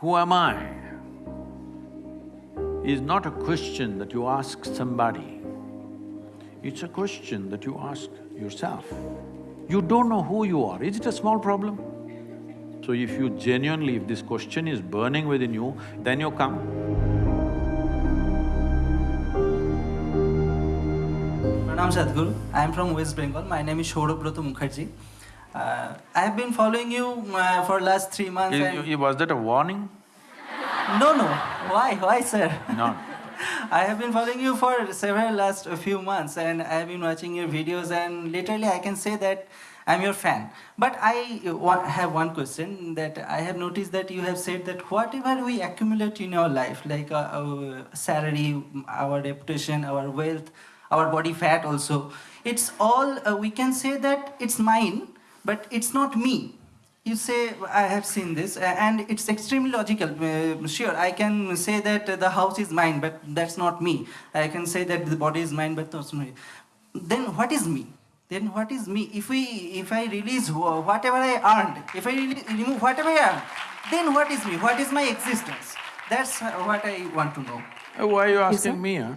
Who am I? is not a question that you ask somebody. It's a question that you ask yourself. You don't know who you are, is it a small problem? So if you genuinely, if this question is burning within you, then you come. Pranam Sadhguru, I am from West Bengal. My name is Shourabhrata Mukherjee. Uh, I have been following you uh, for last three months. Was that a warning? No, no. Why? Why, sir? No. I have been following you for several last few months, and I have been watching your videos, and literally I can say that I'm your fan. But I have one question that I have noticed that you have said that whatever we accumulate in our life, like uh, our salary, our reputation, our wealth, our body fat also, it's all, uh, we can say that it's mine, but it's not me. You say i have seen this uh, and it's extremely logical. Uh, sure i can say that the house is mine but that's not me. I can say that the body is mine but that's not me. Then what is me? Then what is me? If we if i release whatever i earned if i really remove whatever i earned then what is me? What is my existence? That's what i want to know. Uh, Why are you Yes, asking me, huh?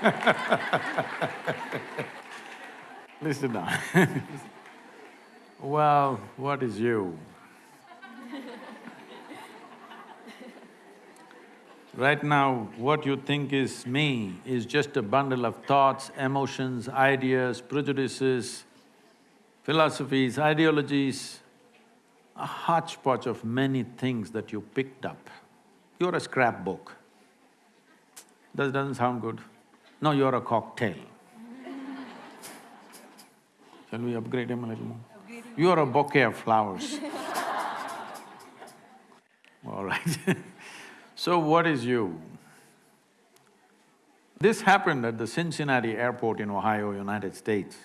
Listen now. well, what is you? Right now, what you think is me is just a bundle of thoughts, emotions, ideas, prejudices, philosophies, ideologies, a hodgepodge of many things that you picked up. You're a scrapbook. That doesn't sound good. No, you're a cocktail. Shall we upgrade him a little more? You're a bouquet of flowers. All right So what is you? This happened at the Cincinnati airport in Ohio, United States.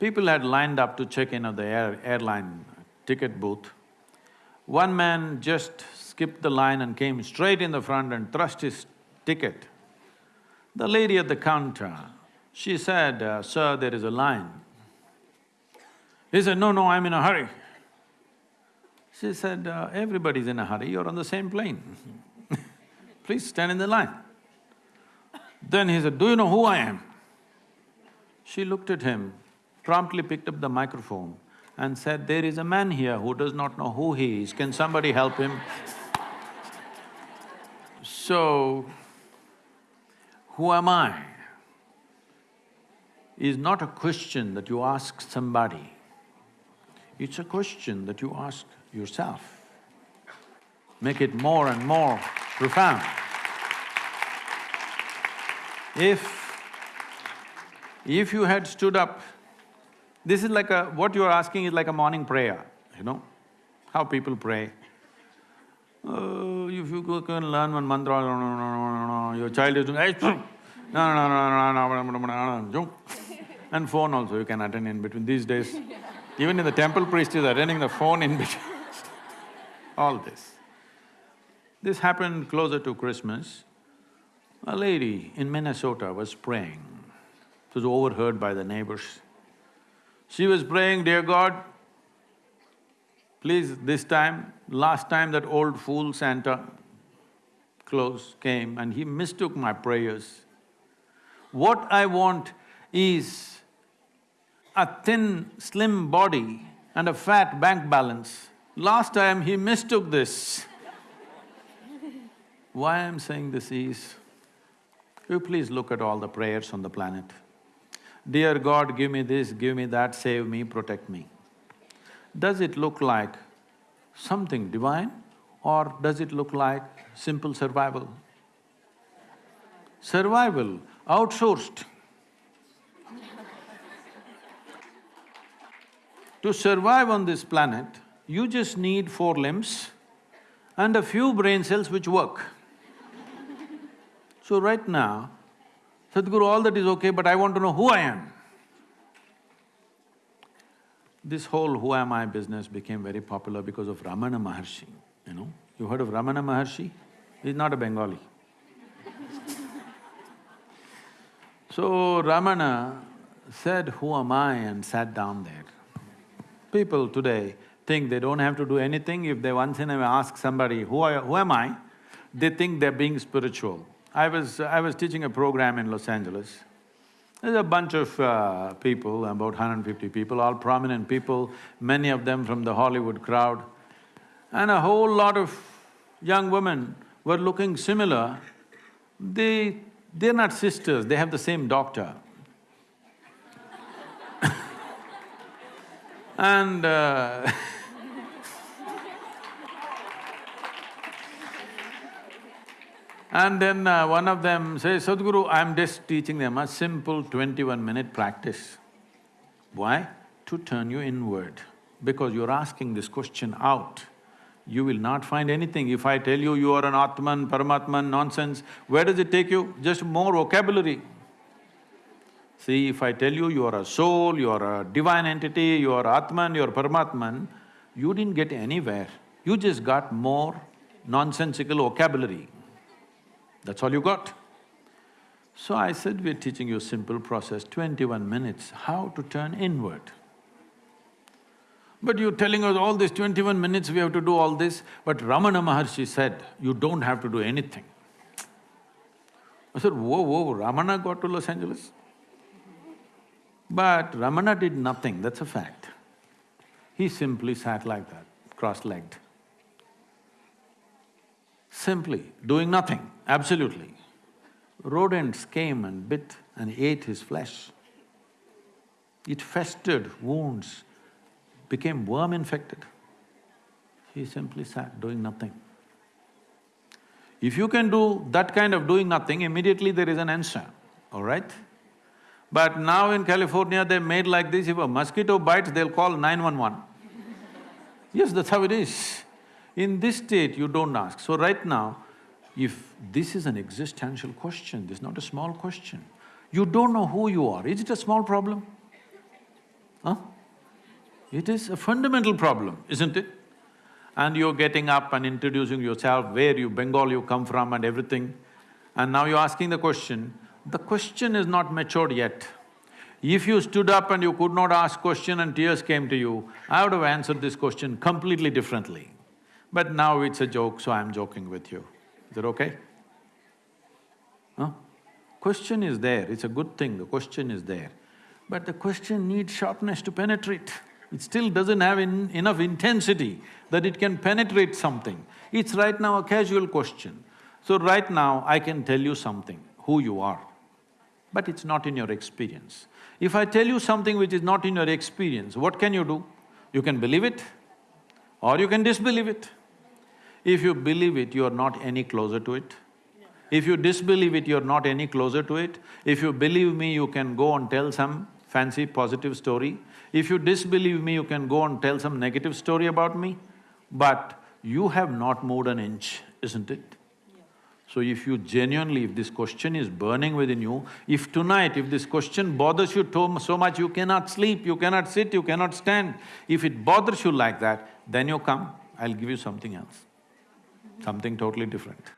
People had lined up to check in at the air, airline ticket booth. One man just skipped the line and came straight in the front and thrust his ticket. The lady at the counter, she said, "Uh, sir, there is a line. He said, no, no, I'm in a hurry. She said, uh, everybody's in a hurry, you're on the same plane. Please stand in the line. Then he said, do you know who I am? She looked at him, promptly picked up the microphone and said, there is a man here who does not know who he is, can somebody help him? So, who am I? Is not a question that you ask somebody, it's a question that you ask yourself. Make it more and more profound. If… if you had stood up, this is like a… what you're asking is like a morning prayer, you know, how people pray. Oh, if you go and learn one mantra, no, no, no, no, no, your child is doing… no, no, no, no, no, no, no, no, no, no, even in the temple priest is attending the phone in between. All this. This happened closer to Christmas. A lady in Minnesota was praying. It was overheard by the neighbors. She was praying, dear God, please this time, last time that old fool Santa Claus came and he mistook my prayers. What I want is a thin, slim body and a fat bank balance. Last time he mistook this. Why I'm saying this is, you please look at all the prayers on the planet. Dear God, give me this, give me that, save me, protect me. Does it look like something divine or does it look like simple survival? Survival outsourced. To survive on this planet, you just need four limbs and a few brain cells which work. So right now, Sadhguru, all that is okay, but I want to know who I am. This whole who am I business became very popular because of Ramana Maharshi, you know. You heard of Ramana Maharshi? He's not a Bengali. so Ramana said, who am I and sat down there. People today think they don't have to do anything. If they once in a while ask somebody, who, who am I? They think they're being spiritual. I was… I was teaching a program in Los Angeles. There's a bunch of uh, people, about 150 people, all prominent people, many of them from the Hollywood crowd. And a whole lot of young women were looking similar. They… they're not sisters, they have the same doctor. And uh, And then uh, one of them says, Sadhguru, I'm just teaching them a simple twenty-one minute practice. Why? To turn you inward. Because you're asking this question out. You will not find anything. If I tell you you are an Atman, Paramatman, nonsense, where does it take you? Just more vocabulary. See, if I tell you you are a soul, you are a divine entity, you are Atman, you are Paramatman, you didn't get anywhere. You just got more nonsensical vocabulary. That's all you got. So I said, we're teaching you a simple process, twenty-one minutes, how to turn inward. But you're telling us all this twenty-one minutes we have to do all this, but Ramana Maharshi said, you don't have to do anything. I said, whoa, whoa, Ramana got to Los Angeles? But Ramana did nothing, that's a fact. He simply sat like that, cross-legged. Simply doing nothing, absolutely. Rodents came and bit and ate his flesh. It festered wounds, became worm-infected. He simply sat doing nothing. If you can do that kind of doing nothing, immediately there is an answer, all right? But now in California, they made like this, if a mosquito bites, they'll call 911. yes, that's how it is. In this state, you don't ask. So right now, if this is an existential question, this is not a small question. You don't know who you are, is it a small problem? Huh? It is a fundamental problem, isn't it? And you're getting up and introducing yourself, where you… Bengal you come from and everything, and now you're asking the question, the question is not matured yet. If you stood up and you could not ask question and tears came to you, I would have answered this question completely differently. But now it's a joke, so I'm joking with you. Is that okay? Huh? Question is there, it's a good thing, the question is there. But the question needs sharpness to penetrate. It still doesn't have in, enough intensity that it can penetrate something. It's right now a casual question. So right now, I can tell you something, who you are, but it's not in your experience. If I tell you something which is not in your experience, what can you do? You can believe it or you can disbelieve it. If you believe it, you are not any closer to it. If you disbelieve it, you're not any closer to it. If you believe me, you can go and tell some fancy positive story. If you disbelieve me, you can go and tell some negative story about me. But you have not moved an inch, isn't it? So if you genuinely, if this question is burning within you, if tonight, if this question bothers you so much, you cannot sleep, you cannot sit, you cannot stand, if it bothers you like that, then you come, I'll give you something else something totally different.